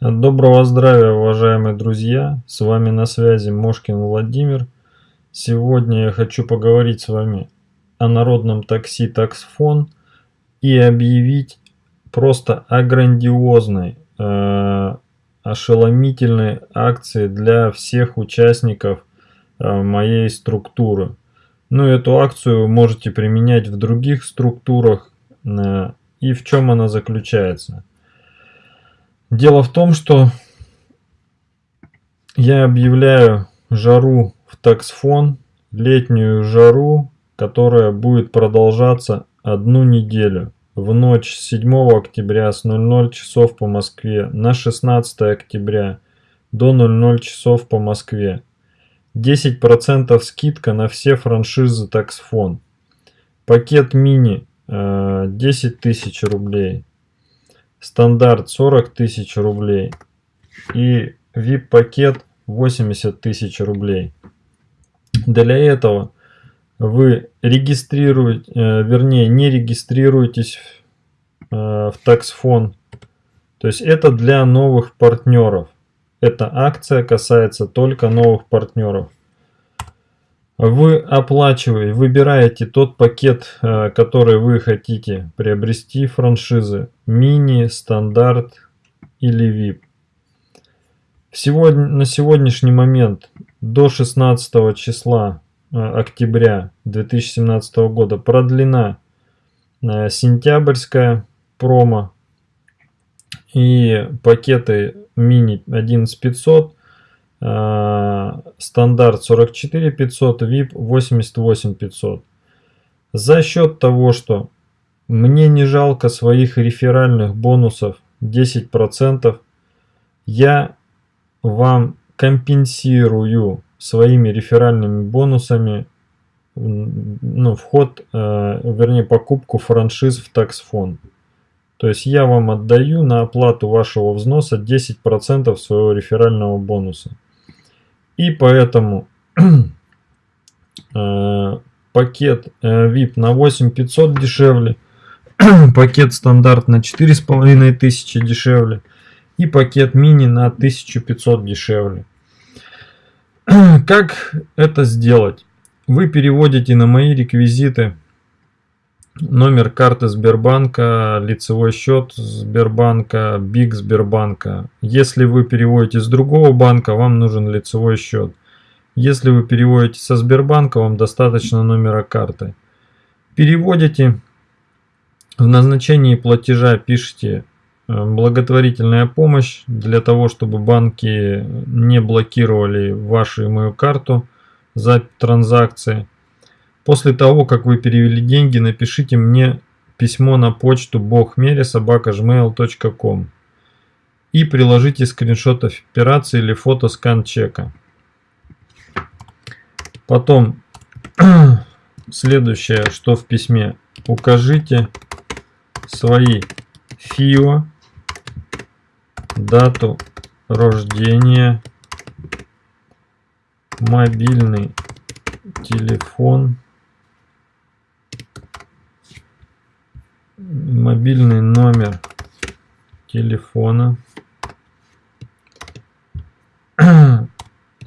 Доброго здравия, уважаемые друзья! С вами на связи Мошкин Владимир. Сегодня я хочу поговорить с вами о народном такси Таксфон и объявить просто о грандиозной, э, ошеломительной акции для всех участников э, моей структуры. Ну, эту акцию можете применять в других структурах. Э, и в чем она заключается? Дело в том, что я объявляю жару в таксфон, летнюю жару, которая будет продолжаться одну неделю. В ночь с 7 октября с 00 часов по Москве на 16 октября до 00 часов по Москве. 10% скидка на все франшизы таксфон. Пакет мини 10 э, тысяч рублей стандарт 40 тысяч рублей и VIP пакет 80 тысяч рублей. Для этого вы регистрируете, э, вернее не регистрируетесь э, в таксфон. То есть это для новых партнеров. Эта акция касается только новых партнеров. Вы оплачиваете, выбираете тот пакет, э, который вы хотите приобрести франшизы. Мини, стандарт или VIP. Сегодня, на сегодняшний момент до 16 числа э, октября 2017 года продлена э, сентябрьская промо и пакеты мини 11500 Э, стандарт 44 500, VIP 88 500. За счет того, что мне не жалко своих реферальных бонусов 10%, я вам компенсирую своими реферальными бонусами ну, вход, э, вернее покупку франшиз в таксфон. То есть я вам отдаю на оплату вашего взноса 10% своего реферального бонуса. И поэтому э, пакет э, VIP на 8500 дешевле, пакет стандарт на 4500 дешевле и пакет мини на 1500 дешевле. Как это сделать? Вы переводите на мои реквизиты номер карты Сбербанка, лицевой счет Сбербанка, БИК Сбербанка. Если вы переводите с другого банка, вам нужен лицевой счет. Если вы переводите со Сбербанка, вам достаточно номера карты. Переводите, в назначении платежа пишите э, благотворительная помощь для того, чтобы банки не блокировали вашу и мою карту за транзакции. После того, как вы перевели деньги, напишите мне письмо на почту bogmere.gmail.com и приложите скриншот операции или фото скан чека. Потом, следующее, что в письме, укажите свои ФИО, дату рождения, мобильный телефон, мобильный номер телефона.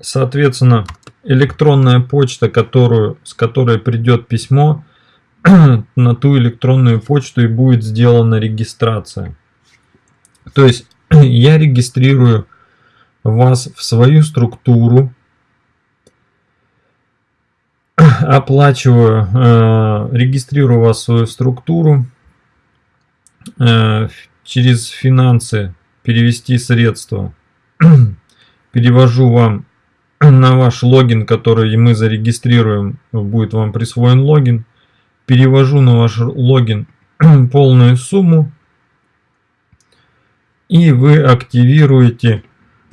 Соответственно, электронная почта, которую, с которой придет письмо, на ту электронную почту и будет сделана регистрация. То есть я регистрирую вас в свою структуру, оплачиваю, э, регистрирую вас в свою структуру, через финансы перевести средства. Перевожу вам на ваш логин, который мы зарегистрируем, будет вам присвоен логин. Перевожу на ваш логин полную сумму. И вы активируете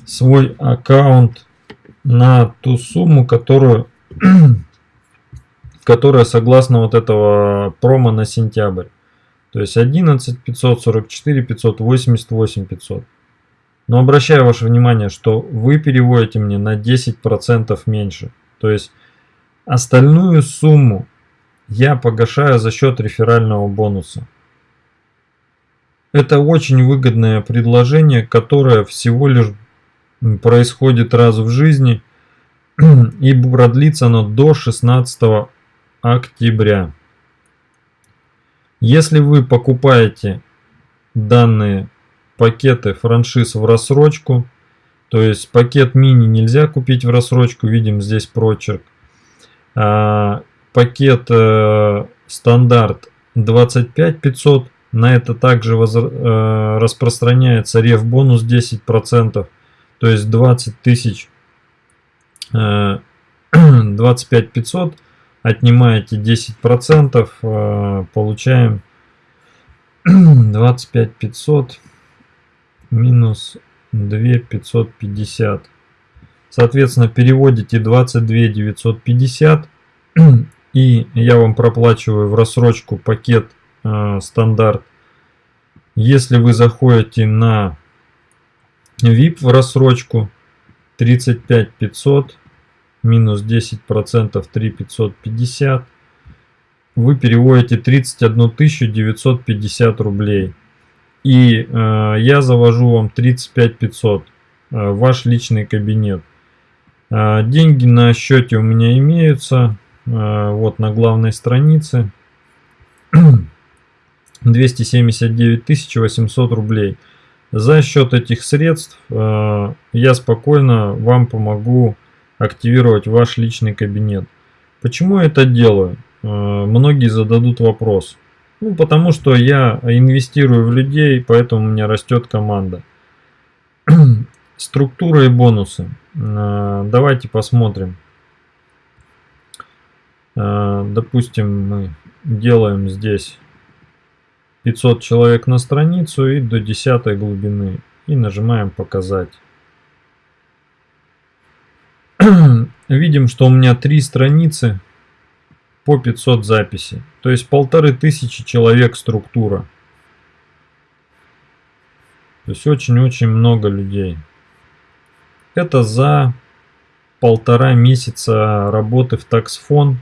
свой аккаунт на ту сумму, которую, которая согласно вот этого промо на сентябрь. То есть 11 544 588 500. Но обращаю ваше внимание, что вы переводите мне на 10% меньше. То есть остальную сумму я погашаю за счет реферального бонуса. Это очень выгодное предложение, которое всего лишь происходит раз в жизни и продлится оно до 16 октября. Если вы покупаете данные пакеты франшиз в рассрочку, то есть пакет мини нельзя купить в рассрочку, видим здесь прочерк. А, пакет э, стандарт 25 500, на это также воз, э, распространяется рев бонус 10%, то есть 20 тысяч э, 25 500 отнимаете 10%, э, получаем 25 500 минус 2 550. Соответственно, переводите 22 950 и я вам проплачиваю в рассрочку пакет э, стандарт. Если вы заходите на VIP в рассрочку 35 500 минус 10 процентов 3 550 вы переводите 31 950 рублей. И э, я завожу вам 35 500 э, ваш личный кабинет. Э, деньги на счете у меня имеются э, вот на главной странице. 279 800 рублей. За счет этих средств э, я спокойно вам помогу активировать ваш личный кабинет. Почему я это делаю? Э, многие зададут вопрос. Ну, потому что я инвестирую в людей, поэтому у меня растет команда. Структура и бонусы. Э, давайте посмотрим. Э, допустим, мы делаем здесь 500 человек на страницу и до 10 глубины. И нажимаем показать. видим, что у меня три страницы по 500 записей. То есть полторы тысячи человек структура. То есть очень-очень много людей. Это за полтора месяца работы в таксфон.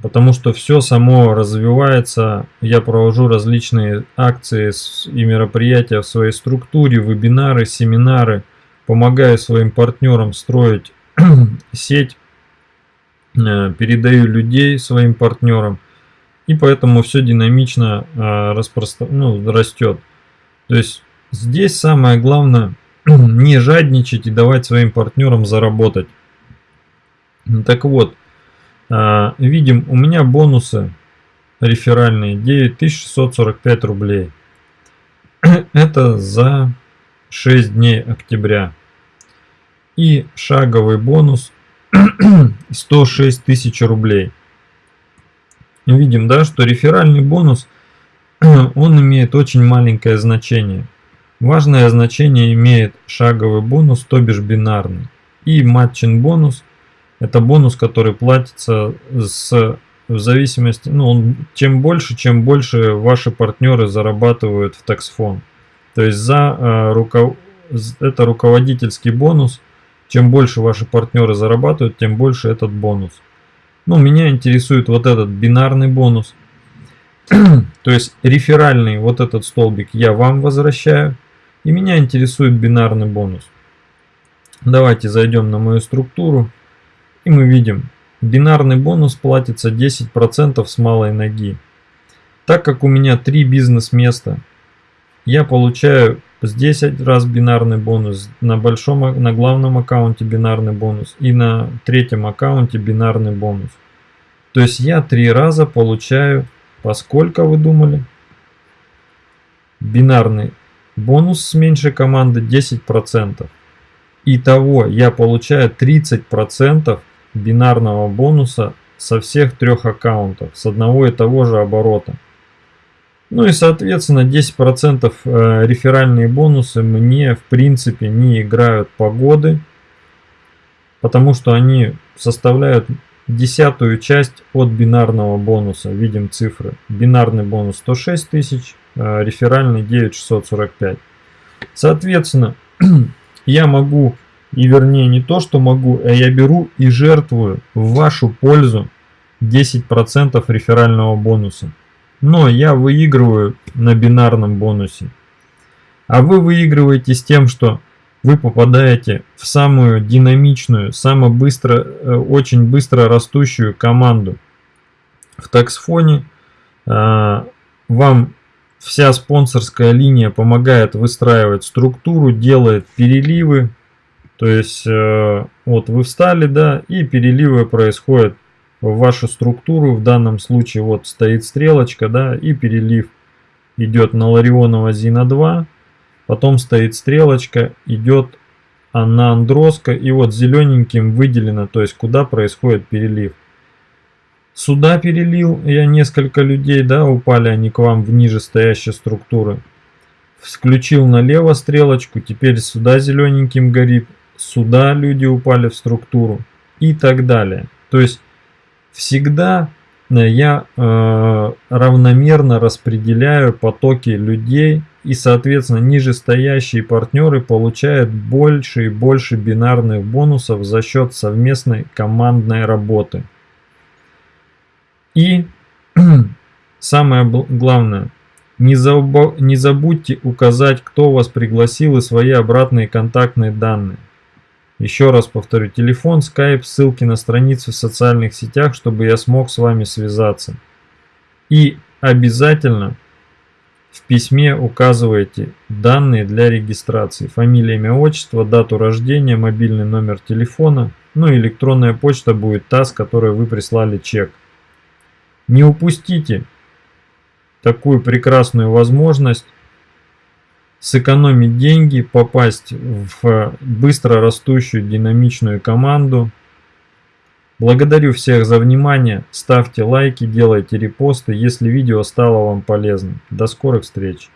Потому что все само развивается. Я провожу различные акции и мероприятия в своей структуре, вебинары, семинары. Помогаю своим партнерам строить сеть, э, передаю людей своим партнерам, и поэтому все динамично э, распростр... ну, растет. То есть здесь самое главное не жадничать и давать своим партнерам заработать. Так вот, э, видим, у меня бонусы реферальные 9645 рублей. Это за 6 дней октября и шаговый бонус 106 тысяч рублей. Видим, да, что реферальный бонус, он имеет очень маленькое значение. Важное значение имеет шаговый бонус, то бишь бинарный. И матчин бонус, это бонус, который платится с, в зависимости, ну, он, чем больше, чем больше ваши партнеры зарабатывают в таксфон. То есть за э, руков... это руководительский бонус – чем больше ваши партнеры зарабатывают, тем больше этот бонус. Ну, меня интересует вот этот бинарный бонус. То есть реферальный вот этот столбик я вам возвращаю. И меня интересует бинарный бонус. Давайте зайдем на мою структуру. И мы видим, бинарный бонус платится 10% с малой ноги. Так как у меня три бизнес-места, я получаю Здесь раз бинарный бонус, на большом, на главном аккаунте бинарный бонус и на третьем аккаунте бинарный бонус. То есть я три раза получаю, поскольку вы думали, бинарный бонус с меньшей команды 10%. Итого я получаю 30% бинарного бонуса со всех трех аккаунтов, с одного и того же оборота. Ну и соответственно 10% э, реферальные бонусы мне в принципе не играют погоды, потому что они составляют десятую часть от бинарного бонуса. Видим цифры. Бинарный бонус 106 тысяч, э, реферальный 9645. Соответственно, я могу, и вернее не то, что могу, а я беру и жертвую в вашу пользу 10% реферального бонуса. Но я выигрываю на бинарном бонусе. А вы выигрываете с тем, что вы попадаете в самую динамичную, самую быстро, э, очень быстро растущую команду. В таксфоне э, вам вся спонсорская линия помогает выстраивать структуру, делает переливы. То есть э, вот вы встали, да, и переливы происходят в вашу структуру. В данном случае вот стоит стрелочка, да, и перелив идет на Ларионова Зина 2 Потом стоит стрелочка, идет на Андроска, и вот зелененьким выделено, то есть куда происходит перелив. Сюда перелил я несколько людей, да, упали они к вам в ниже стоящей структуры. Включил налево стрелочку, теперь сюда зелененьким горит, сюда люди упали в структуру и так далее. То есть всегда э, я э, равномерно распределяю потоки людей и соответственно нижестоящие партнеры получают больше и больше бинарных бонусов за счет совместной командной работы. И самое главное, не, заб... не забудьте указать, кто вас пригласил и свои обратные контактные данные. Еще раз повторю, телефон, скайп, ссылки на страницы в социальных сетях, чтобы я смог с вами связаться. И обязательно в письме указывайте данные для регистрации. Фамилия, имя, отчество, дату рождения, мобильный номер телефона. Ну и электронная почта будет та, с которой вы прислали чек. Не упустите такую прекрасную возможность сэкономить деньги, попасть в быстро растущую динамичную команду – Благодарю всех за внимание, ставьте лайки, делайте репосты, если видео стало вам полезным. До скорых встреч!